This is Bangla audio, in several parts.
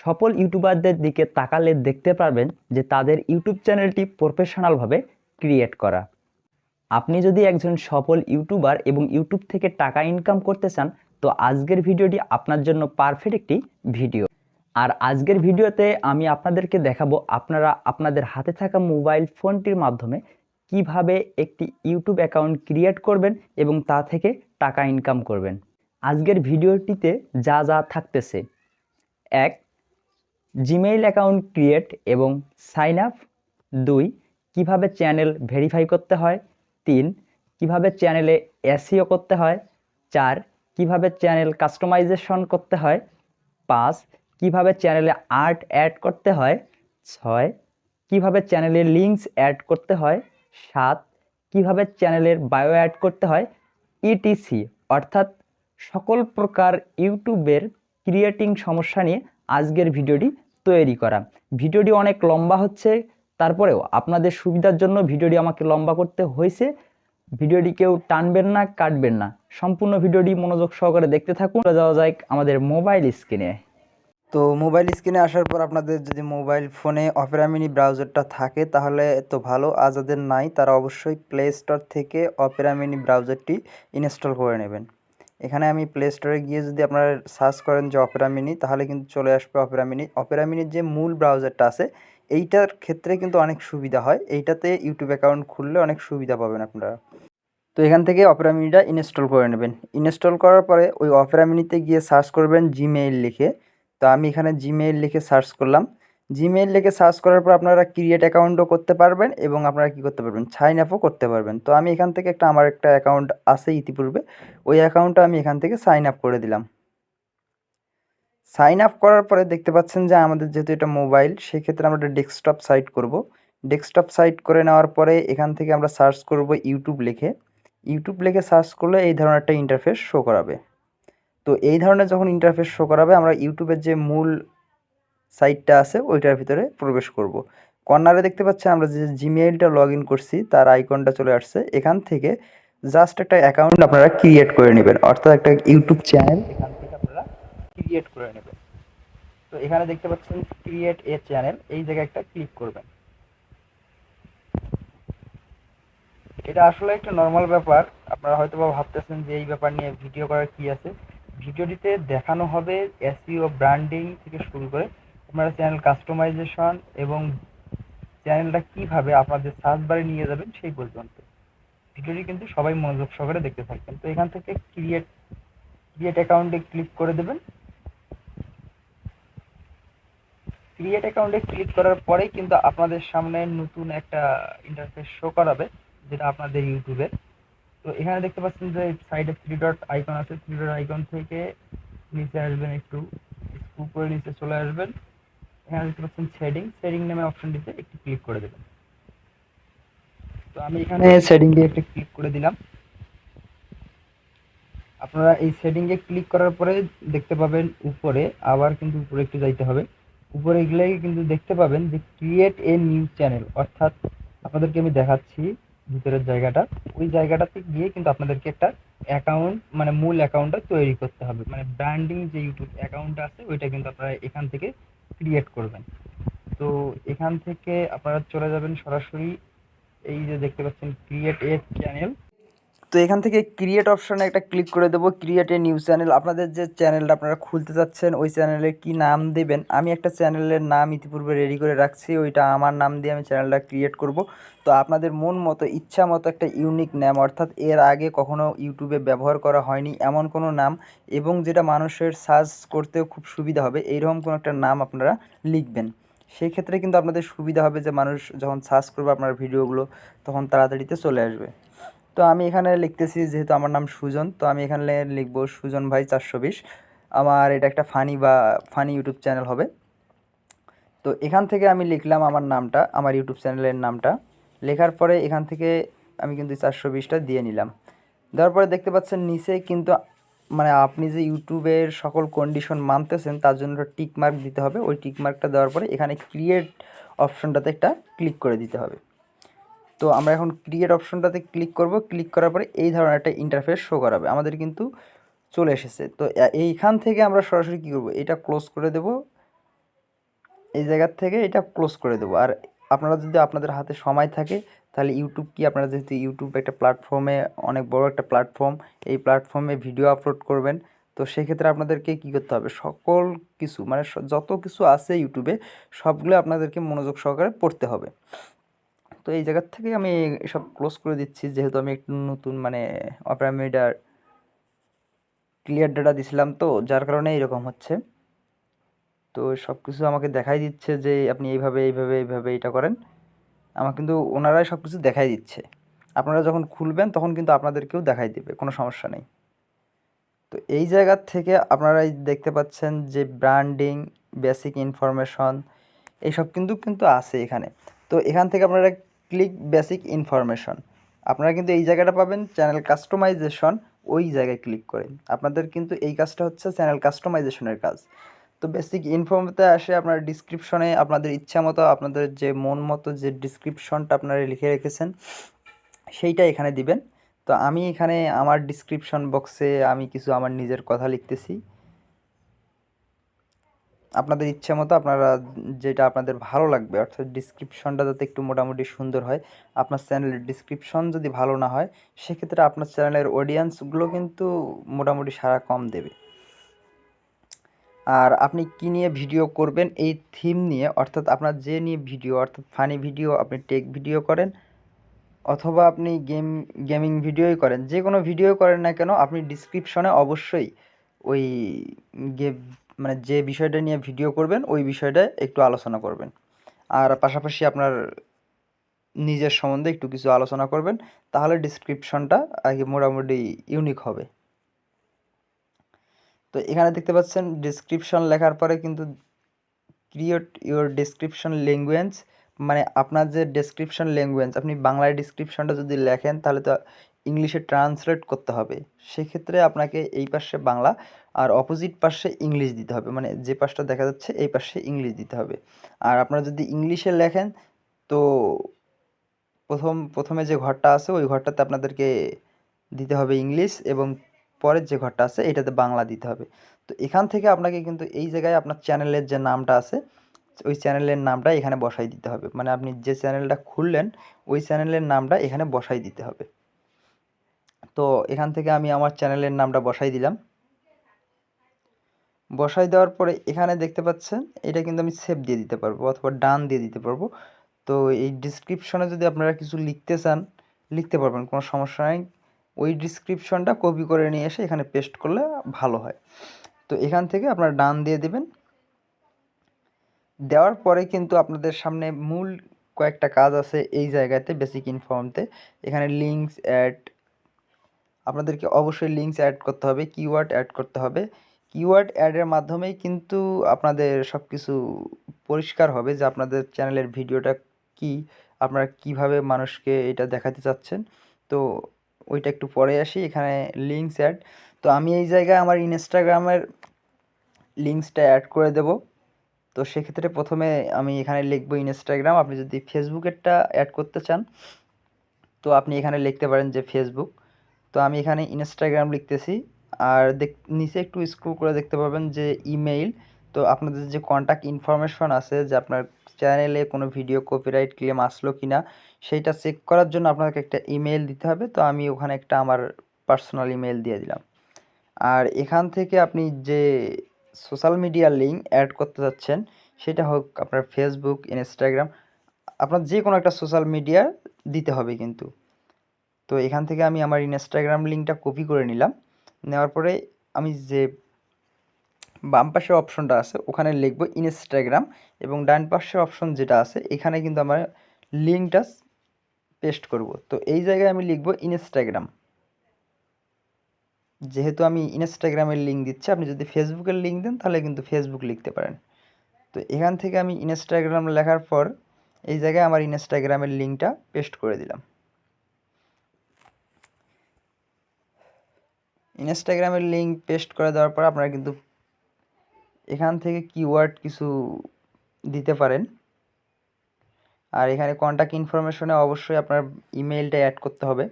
সফল ইউটিউবারদের দিকে তাকালে দেখতে পারবেন যে তাদের ইউটিউব চ্যানেলটি প্রফেশনালভাবে ক্রিয়েট করা। আপনি যদি একজন সফল ইউটিউবার এবং ইউটিউব থেকে টাকা ইনকাম করতে চান, তো আজকের ভিডিওটি আপনার জন্য পারফেক্ট একটি ভিডিও। আর আজকের ভিডিওতে আমি আপনাদেরকে দেখাবো আপনারা আপনাদের হাতে থাকা মোবাইল ফোনটির মাধ্যমে কীভাবে একটি ইউটিউব অ্যাকাউন্ট ক্রিয়েট করবেন এবং তা থেকে টাকা ইনকাম করবেন। আজকের ভিডিওটিতে যা যা থাকতেছে। এক জিমেইল অ্যাকাউন্ট ক্রিয়েট এবং সাইন আপ। দুই, কীভাবে চ্যানেল ভেরিফাই করতে হয়। তিন, কীভাবে চ্যানেলে এসিও করতে হয়। চার, কীভাবে চ্যানেল কাস্টমাইজেশন করতে হয়। পাঁচ, কীভাবে চ্যানেলে আর্ট অ্যাড করতে হয়। ছয়, কীভাবে চ্যানেলে লিঙ্কস অ্যাড করতে হয়। সাত, কীভাবে চ্যানেলের বায়ো অ্যাড করতে হয়। ইটিসি, অর্থাৎ সকল প্রকার ইউটিউবের ক্রিয়েটিং সমস্যা নিয়ে আজকের ভিডিওটি তৈরি করা। ভিডিওটি অনেক লম্বা হচ্ছে, তারপরেও আপনাদের সুবিধার জন্য ভিডিওটি আমাকে লম্বা করতে হয়েছে। ভিডিওটি কেউ টানবেন না, কাটবেন না। সম্পূর্ণ ভিডিওটি মনোযোগ সহকারে দেখতে থাকুন। যাওয়া যায় আমাদের মোবাইল স্ক্রিনে। তো মোবাইল স্ক্রিনে আসার পর আপনাদের যদি মোবাইল ফোনে অপেরা মিনি ব্রাউজারটা থাকে, তাহলে তো ভালো। আর নাই, তারা অবশ্যই প্লে স্টোর থেকে অপেরা মিনি ব্রাউজারটি ইনস্টল করে নেবেন। এখানে আমি প্লে স্টোরে গিয়ে যদি আপনারা সার্চ করেন যে অপেরা মিনি তাহলে কিন্তু চলে আসবে অপেরা মিনি অপেরা মিনির যে মূল ব্রাউজারটা আছে, এইটার ক্ষেত্রে কিন্তু অনেক সুবিধা হয়। এইটাতে ইউটিউব অ্যাকাউন্ট খুললে অনেক সুবিধা পাবেন আপনারা। তো এখান থেকে অপেরা মিনিটা ইনস্টল করে নেবেন। ইনস্টল করার পরে ওই অপেরা মিনিতে গিয়ে সার্চ করবেন জিমেইল লিখে। তো আমি এখানে জিমেইল লিখে সার্চ করলাম। জিমেইল লিখে সার্চ করার পর আপনারা ক্রিয়েট অ্যাকাউন্টও করতে পারবেন এবং আপনারা কী করতে পারবেন? সাইন আপও করতে পারবেন। তো আমি এখান থেকে একটা আমার একটা অ্যাকাউন্ট আছে ইতিপূর্বে। ওই অ্যাকাউন্টটা আমি এখান থেকে সাইন আপ করে দিলাম। সাইন আপ করার পরে দেখতে পাচ্ছেন যে আমাদের যেহেতু এটা মোবাইল সেক্ষেত্রে আমরা একটা ডেস্কটপ সাইট করব। ডেস্কটপ সাইট করে নেওয়ার পরে এখান থেকে আমরা সার্চ করব ইউটিউব লিখে। ইউটিউব লিখে সার্চ করলে এই ধরনের একটা ইন্টারফেস শো করাবে। তো এই ধরনের যখন ইন্টারফেস শো করাবে, আমরা ইউটিউবের যে মূল সাইটটা আছে, ওইটার ভিতরে প্রবেশ করব। কর্নারে দেখতে পাচ্ছি আমরা যে জিমেইলটা লগ ইন করছি, তার আইকনটা চলে আসছে। এখান থেকে জাস্ট একটা অ্যাকাউন্ট আপনারা ক্রিয়েট করে নেবেন, অর্থাৎ একটা ইউটিউব চ্যানেল এখান থেকে আপনারা ক্রিয়েট করে নেবেন। তো এখানে দেখতে পাচ্ছেন ক্রিয়েট এ চ্যানেল এই জায়গায় একটা ক্লিক করবেন। এটা আসলে একটা নর্মাল ব্যাপার, আপনারা হয়তো বা ভাবতেছেন যে এই ব্যাপার নিয়ে ভিডিও করার কি আছে। ভিডিওটিতে দেখানো হবে এসইও ব্র্যান্ডিং থেকে শুরু করে আপনারা চ্যানেল কাস্টমাইজেশন এবং চ্যানেলটা কীভাবে আপনাদের সার্চ বারে নিয়ে যাবেন সেই পর্যন্ত। ভিডিওটি কিন্তু সবাই মনোযোগ সহকারে দেখতে থাকবেন। তো এখান থেকে ক্রিয়েট ক্রিয়েট অ্যাকাউন্টে ক্লিক করে দেবেন। ক্রিয়েট অ্যাকাউন্টে ক্লিক করার পরেই কিন্তু আপনাদের সামনে নতুন একটা ইন্টারফেস শো করাবে, যেটা আপনাদের ইউটিউবে তো এখানে দেখতে পাচ্ছেন যে সাইডে থ্রি ডট আইকন আছে। থ্রি ডট আইকন থেকে নিচে আসবেন একটু উপরে নিচে চলে আসবেন। এখানে দেখতে পাচ্ছেন সেটিং সেটিং নামে অপশনটিতে একটু ক্লিক করে দেবেন। তো আমি এখানে সেটিংয়ে একটা ক্লিক করে দিলাম। আপনারা এই সেটিংয়ে ক্লিক করার পরে দেখতে পাবেন উপরে আবার কিন্তু উপরে একটু যাইতে হবে। উপরে গেলে কিন্তু দেখতে পাবেন যে ক্রিয়েট এ নিউ চ্যানেল অর্থাৎ আপনাদেরকে আমি দেখাচ্ছি ভিতরের জায়গাটা। ওই জায়গাটাতে গিয়ে কিন্তু আপনাদেরকে একটা অ্যাকাউন্ট মানে মূল অ্যাকাউন্টটা তৈরি করতে হবে। মানে ব্র্যান্ডিং যে ইউটিউব অ্যাকাউন্টটা আছে ওইটা কিন্তু আপনারা এখান থেকে ক্রিয়েট করবেন। তো এখান থেকে আপনারা চলে যাবেন সরাসরি। এই যে দেখতে পাচ্ছেন ক্রিয়েট এ চ্যানেল তো এখান থেকে ক্রিয়েট অপশানে একটা ক্লিক করে দেবো ক্রিয়েট এ নিউজ চ্যানেল আপনাদের যে চ্যানেলটা আপনারা খুলতে চাচ্ছেন, ওই চ্যানেলের কি নাম দেবেন? আমি একটা চ্যানেলের নাম ইতিপূর্বে রেডি করে রাখছি, ওইটা আমার নাম দিয়ে আমি চ্যানেলটা ক্রিয়েট করব। তো আপনাদের মন মতো, ইচ্ছা মতো একটা ইউনিক নাম অর্থাৎ এর আগে কখনো ইউটিউবে ব্যবহার করা হয়নি এমন কোনো নাম, এবং যেটা মানুষের সার্চ করতেও খুব সুবিধা হবে, এইরকম কোনো একটা নাম আপনারা লিখবেন। সেই ক্ষেত্রে কিন্তু আপনাদের সুবিধা হবে যে মানুষ যখন সার্চ করবে আপনার ভিডিওগুলো তখন তাড়াতাড়িতে চলে আসবে। তো আমি এখানে লিখতেছি যেহেতু আমার নাম সুজন, তো আমি এখানে লিখব সুজন ভাই চারশো বিশ। আমার এটা একটা ফানি বা ফানি ইউটিউব চ্যানেল হবে। তো এখান থেকে আমি লিখলাম আমার নামটা, আমার ইউটিউব চ্যানেলের নামটা। লেখার পরে এখান থেকে আমি কিন্তু চারশো বিশটা দিয়ে নিলাম। দেওয়ার পরে দেখতে পাচ্ছেন নিচে কিন্তু মানে আপনি যে ইউটিউবের সকল কন্ডিশন মানতেছেন, তার জন্য টিক মার্ক দিতে হবে। ওই টিক মার্কটা দেওয়ার পরে এখানে ক্রিয়েট অপশনটাতে একটা ক্লিক করে দিতে হবে। তো আমরা এখন ক্রিয়েট অপশনটাতে ক্লিক করব। ক্লিক করার পরে এই ধরনের একটা ইন্টারফেস শো করাবে। আমাদের কিন্তু চলে এসেছে। তো এইখান থেকে আমরা সরাসরি কী করব? এটা ক্লোজ করে দেব। এই জায়গার থেকে এটা ক্লোজ করে দেবো। আর আপনারা যদি আপনাদের হাতে সময় থাকে, তাহলে ইউটিউব কি আপনারা যেহেতু ইউটিউব একটা প্ল্যাটফর্মে অনেক বড় একটা প্ল্যাটফর্ম এই প্ল্যাটফর্মে ভিডিও আপলোড করবেন। তো সেক্ষেত্রে আপনাদেরকে কী করতে হবে? সকল কিছু মানে যত কিছু আছে ইউটিউবে সবগুলো আপনাদেরকে মনোযোগ সহকারে পড়তে হবে। তো এই জায়গার থেকে আমি এসব ক্লোজ করে দিচ্ছি। যেহেতু আমি একটু নতুন মানে অপেরা মিডিয়ার ক্লিয়ার ডাটা দিছিলাম তো, যার কারণে এরকম হচ্ছে। তো সব কিছু আমাকে দেখাই দিচ্ছে যে আপনি এইভাবে এইভাবে এইভাবে এটা করেন। আমার কিন্তু ওনারাই সব কিছু দেখাই দিচ্ছে। আপনারা যখন খুলবেন তখন কিন্তু আপনাদেরকেও দেখাই দিবে, কোনো সমস্যা নেই। তো এই জায়গার থেকে আপনারা দেখতে পাচ্ছেন যে ব্র্যান্ডিং বেসিক ইনফরমেশন এইসব কিন্তু কিন্তু আছে এখানে। তো এখান থেকে আপনারা ক্লিক বেসিক ইনফরমেশন আপনারা কিন্তু এই জায়গাটা পাবেন চ্যানেল কাস্টমাইজেশন ওই জায়গায় ক্লিক করে। আপনাদের কিন্তু এই কাজটা হচ্ছে চ্যানেল কাস্টমাইজেশনের কাজ। তো বেসিক ইনফর্মতে আসে আপনার ডিসক্রিপশনে আপনাদের ইচ্ছা মতো আপনাদের যে মন মতো যে ডিসক্রিপশনটা আপনারা লিখে রেখেছেন, সেইটা এখানে দিবেন। তো আমি এখানে আমার ডিসক্রিপশন বক্সে আমি কিছু আমার নিজের কথা লিখতেছি। আপনাদের ইচ্ছা মতো আপনারা যেটা আপনাদের ভালো লাগবে, অর্থাৎ ডিসক্রিপশনটা যাতে একটু মোটামুটি সুন্দর হয়, আপনার চ্যানেলের ডিসক্রিপশন যদি ভালো না হয়, সেক্ষেত্রে আপনার চ্যানেলের অডিয়েন্সগুলো কিন্তু মোটামুটি সারা কম দেবে। আর আপনি কি নিয়ে ভিডিও করবেন, এই থিম নিয়ে, অর্থাৎ আপনার যে নিয়ে ভিডিও অর্থাৎ ফানি ভিডিও আপনি টেক ভিডিও করেন, অথবা আপনি গেম গেমিং ভিডিওই করেন যে কোনো ভিডিও করেন না কেন, আপনি ডিসক্রিপশনে অবশ্যই ওই গে মানে যে বিষয়টা নিয়ে ভিডিও করবেন, ওই বিষয়টা একটু আলোচনা করবেন। আর পাশাপাশি আপনার নিজের সম্বন্ধে একটু কিছু আলোচনা করবেন, তাহলে ডিসক্রিপশনটা আগে মোটামুটি ইউনিক হবে। তো এখানে দেখতে পাচ্ছেন ডিসক্রিপশন লেখার পরে কিন্তু ক্রিয়েট ইউর ডেসক্রিপশন ল্যাঙ্গুয়েজ মানে আপনার যে ডেসক্রিপশন ল্যাঙ্গুয়েজ আপনি বাংলায় ডিসক্রিপশনটা যদি লেখেন, তাহলে তো ইংলিশে ট্রান্সলেট করতে হবে। সেক্ষেত্রে আপনাকে এই পাশে বাংলা আর অপোজিট পাশে ইংলিশ দিতে হবে। মানে যে পাশটা দেখা যাচ্ছে, এই পাশে ইংলিশ দিতে হবে। আর আপনারা যদি ইংলিশে লেখেন, তো প্রথম, প্রথমে যে ঘরটা আছে, ওই ঘরটাতে আপনাদেরকে দিতে হবে ইংলিশ এবং পরের যে ঘরটা আছে, এটাতে বাংলা দিতে হবে। তো এখান থেকে আপনাকে কিন্তু এই জায়গায় আপনার চ্যানেলের যে নামটা আছে, ওই চ্যানেলের নামটা এখানে বসাই দিতে হবে। মানে আপনি যে চ্যানেলটা খুললেন, ওই চ্যানেলের নামটা এখানে বসাই দিতে হবে। তো এখান থেকে আমি আমার চ্যানেলের নামটা বসাই দিলাম। বসাই দেওয়ার পরে এখানে দেখতে পাচ্ছেন, এটা কিন্তু আমি সেভ দিয়ে দিতে পারব অথবা ডান দিয়ে দিতে পারব। তো এই ডিসক্রিপশনে যদি আপনারা কিছু লিখতে চান, লিখতে পারবেন, কোনো সমস্যা নেই। ওই ডিসক্রিপশনটা কপি করে নিয়ে এসে এখানে পেস্ট করলে ভালো হয়। তো এখান থেকে আপনারা ডান দিয়ে দেবেন। দেওয়ার পরে কিন্তু আপনাদের সামনে মূল কয়েকটা কাজ আছে এই জায়গাতে বেসিক ইনফর্মতে এখানে লিঙ্কস অ্যাড আপনাদেরকে অবশ্যই লিঙ্কস অ্যাড করতে হবে কিওয়ার্ড অ্যাড করতে হবে। কিওয়ার্ড অ্যাডের মাধ্যমেই কিন্তু আপনাদের সব কিছু পরিষ্কার হবে যে আপনাদের চ্যানেলের ভিডিওটা কি, আপনারা কীভাবে মানুষকে এটা দেখাতে চাচ্ছেন। তো ওইটা একটু পরে আসি, এখানে লিঙ্কস অ্যাড তো আমি এই জায়গায় আমার ইনস্টাগ্রামের লিঙ্কসটা অ্যাড করে দেব। তো সেক্ষেত্রে প্রথমে আমি এখানে লিখব ইনস্টাগ্রাম আপনি যদি ফেসবুকেরটা অ্যাড করতে চান, তো আপনি এখানে লিখতে পারেন যে ফেসবুক তো আমি এখানে ইনস্টাগ্রাম লিখতেছি। আর দেখ, নিচে একটু স্ক্রল করে দেখতে পাবেন যে ইমেইল তো আপনাদের যে কন্ট্যাক্ট ইনফরমেশন আছে যে আপনার চ্যানেলে কোনো ভিডিও কপিরাইট ক্লেম আসলো কি না সেইটা চেক করার জন্য আপনাকে একটা ইমেল দিতে হবে। তো আমি ওখানে একটা আমার পার্সোনাল ইমেল দিয়ে দিলাম। আর এখান থেকে আপনি যে সোশ্যাল মিডিয়া লিঙ্ক অ্যাড করতে যাচ্ছেন সেটা হোক আপনার ফেসবুক ইনস্টাগ্রাম আপনার যে কোনো একটা সোশ্যাল মিডিয়া দিতে হবে কিন্তু। তো এখান থেকে আমি আমার ইনস্টাগ্রাম লিঙ্কটা কপি করে নিলাম। নেওয়ার পরে আমি যে বাম পাশের অপশনটা আছে, ওখানে লিখব ইনস্টাগ্রাম এবং ডান পাশের অপশন যেটা আছে, এখানে কিন্তু আমার লিঙ্কটা পেস্ট করব। তো এই জায়গায় আমি লিখব ইনস্টাগ্রাম যেহেতু আমি ইনস্টাগ্রামের লিঙ্ক দিচ্ছি, আপনি যদি ফেসবুকের লিঙ্ক দেন, তাহলে কিন্তু ফেসবুক লিখতে পারেন। তো এখান থেকে আমি ইনস্টাগ্রাম লেখার পর এই জায়গায় আমার ইনস্টাগ্রামের লিঙ্কটা পেস্ট করে দিলাম। ইনস্টাগ্রামের লিঙ্ক পেস্ট করে দেওয়ার পর আপনারা কিন্তু এখান থেকে কিওয়ার্ড কিছু দিতে পারেন। আর এখানে কন্ট্যাক্ট ইনফরমেশনে অবশ্যই আপনার ইমেলটা অ্যাড করতে হবে।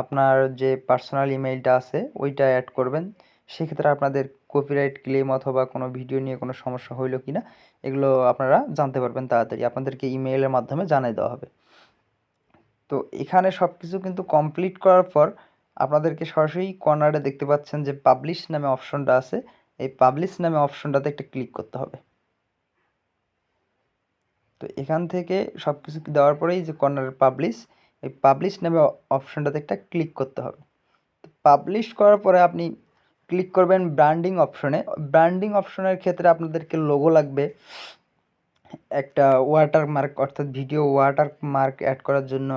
আপনার যে পার্সোনাল ইমেলটা আছে, ওইটা অ্যাড করবেন। সেক্ষেত্রে আপনাদের কপিরাইট ক্লেম অথবা কোনো ভিডিও নিয়ে কোনো সমস্যা হইল কি না এগুলো আপনারা জানতে পারবেন তাড়াতাড়ি। আপনাদেরকে ইমেইলের মাধ্যমে জানিয়ে দেওয়া হবে। তো এখানে সব কিছু কিন্তু কমপ্লিট করার পর আপনাদেরকে সরাসরি কর্নারে দেখতে পাচ্ছেন যে পাবলিশ নামে অপশনটা আছে। এই পাবলিশ নামে অপশনটাতে একটা ক্লিক করতে হবে। তো এখান থেকে সব কিছু দেওয়ার পরেই যে কর্নারের পাবলিশ এই পাবলিশ নামে অপশনটাতে একটা ক্লিক করতে হবে। তো পাবলিশ করার পরে আপনি ক্লিক করবেন ব্র্যান্ডিং অপশনে ব্র্যান্ডিং অপশনের ক্ষেত্রে আপনাদেরকে লোগো লাগবে। একটা ওয়াটার মার্ক অর্থাৎ ভিডিও ওয়াটার মার্ক অ্যাড করার জন্য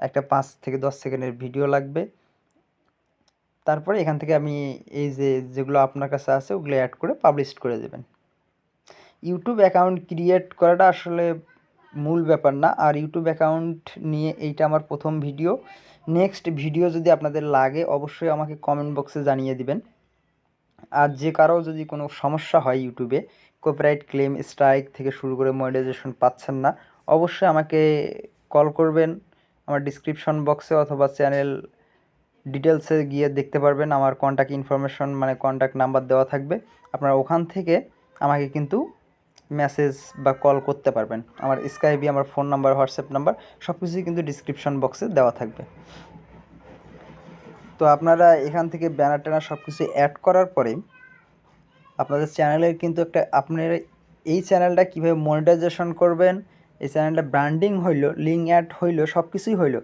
একটা পাঁচ থেকে দশ সেকেন্ডের ভিডিও লাগবে। তারপরে এখান থেকে আমি এই যে যেগুলো আপনার কাছে আছে, ওগুলো অ্যাড করে পাবলিশ করে দেবেন। ইউটিউব অ্যাকাউন্ট ক্রিয়েট করাটা আসলে মূল ব্যাপার না। আর ইউটিউব অ্যাকাউন্ট নিয়ে এইটা আমার প্রথম ভিডিও নেক্সট ভিডিও যদি আপনাদের লাগে, অবশ্যই আমাকে কমেন্ট বক্সে জানিয়ে দিবেন। আর যে কারও যদি কোনো সমস্যা হয় ইউটিউবে কপিরাইট ক্লেম স্ট্রাইক থেকে শুরু করে মনিটাইজেশন পাচ্ছেন না, অবশ্যই আমাকে কল করবেন। আমার ডিসক্রিপশন বক্সে অথবা চ্যানেল ডিটেলসে গিয়ে দেখতে পারবেন আমার কন্ট্যাক্ট ইনফরমেশন মানে কন্ট্যাক্ট নাম্বার দেওয়া থাকবে। আপনারা ওখান থেকে আমাকে কিন্তু মেসেজ বা কল করতে পারবেন। আমার স্কাইবি আমার ফোন নাম্বার হোয়াটসঅ্যাপ নাম্বার সব কিছুই কিন্তু ডিসক্রিপশন বক্সে দেওয়া থাকবে। তো আপনারা এখান থেকে ব্যানার ট্যানার সব কিছু অ্যাড করার পরে আপনাদের চ্যানেলের কিন্তু একটা, আপনার এই চ্যানেলটা কীভাবে মনিটাইজেশন করবেন, এই চ্যানেলটা ব্র্যান্ডিং হইল লিঙ্ক অ্যাড হইল সব কিছুই হইল।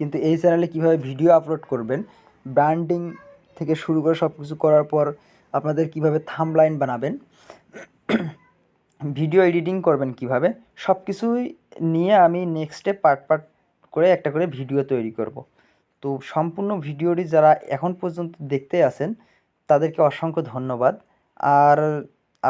কিন্তু এই চ্যানেলে কীভাবে ভিডিও আপলোড করবেন ব্র্যান্ডিং থেকে শুরু করে সব কিছু করার পর আপনাদের কীভাবে থামলাইন বানাবেন ভিডিও এডিটিং করবেন কীভাবে সব কিছুই নিয়ে আমি নেক্সটে পার্ট পার্ট করে একটা করে ভিডিও তৈরি করব। তো সম্পূর্ণ ভিডিওটি যারা এখন পর্যন্ত দেখতে আছেন, তাদেরকে অসংখ্য ধন্যবাদ। আর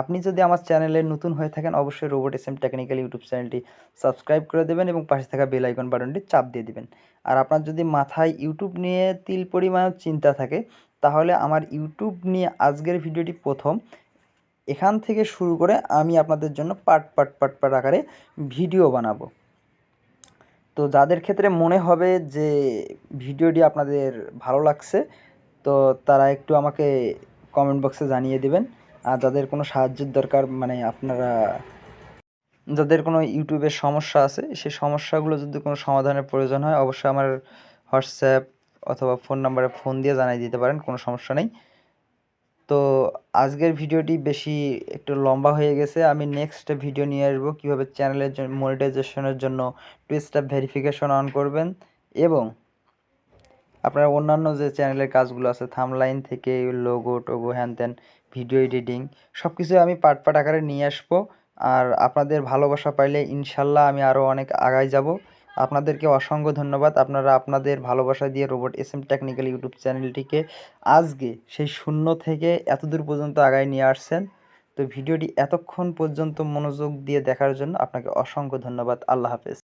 আপনি যদি আমার চ্যানেলে নতুন হয়ে থাকেন, অবশ্যই robot S M technical YouTube চ্যানেলটি সাবস্ক্রাইব করে দেবেন এবং পাশে থাকা বেল আইকন বাটনটি চাপ দিয়ে দিবেন। আর আপনার যদি মাথায় ইউটিউব নিয়ে তিল পরিমাণ চিন্তা থাকে, তাহলে আমার ইউটিউব নিয়ে আজকের ভিডিওটি প্রথম। এখান থেকে শুরু করে আমি আপনাদের জন্য পার্ট পার্ট পার্ট পার্ট আকারে ভিডিও বানাবো। তো যাদের ক্ষেত্রে মনে হবে যে ভিডিওটি আপনাদের ভালো লাগছে, তো তারা একটু আমাকে কমেন্ট বক্সে জানিয়ে দেবেন। যাদের কোনো সাহায্যের দরকার মানে আপনারা, যাদের কোনো ইউটিউবের সমস্যা আছে সেই সমস্যাগুলো যদি কোনো সমাধানের প্রয়োজন হয়, অবশ্যই আমার হোয়াটসঅ্যাপ অথবা ফোন নাম্বারে ফোন দিয়ে জানিয়ে দিতে পারেন, কোনো সমস্যা নেই। তো আজকের ভিডিওটি বেশি একটু লম্বা হয়ে গেছে। আমি নেক্সট ভিডিও নিয়ে আসব, কীভাবে চ্যানেলের জন্য মনিটাইজেশনের জন্য টু স্টেপ ভেরিফিকেশন অন করবেন এবং আপনার অন্যান্য যে চ্যানেলের কাজগুলো আছে, থামলাইন থেকে লোগো টোগো হ্যান ত্যান ভিডিও এডিটিং সব কিছু আমি পার্ট পার্ট আকারে নিয়ে আসব। আর আপনাদের ভালোবাসা পাইলে ইনশাল্লাহ আমি আরও অনেক আগায় যাব। আপনাদেরকে অসংখ্য ধন্যবাদ। আপনারা আপনাদের ভালোবাসা দিয়ে robot S M technical YouTube চ্যানেলটিকে আজকে সেই শূন্য থেকে এতদূর পর্যন্ত আগায় নিয়ে আসছেন। তো ভিডিওটি এতক্ষণ পর্যন্ত মনোযোগ দিয়ে দেখার জন্য আপনাকে অসংখ্য ধন্যবাদ। আল্লাহ হাফেজ।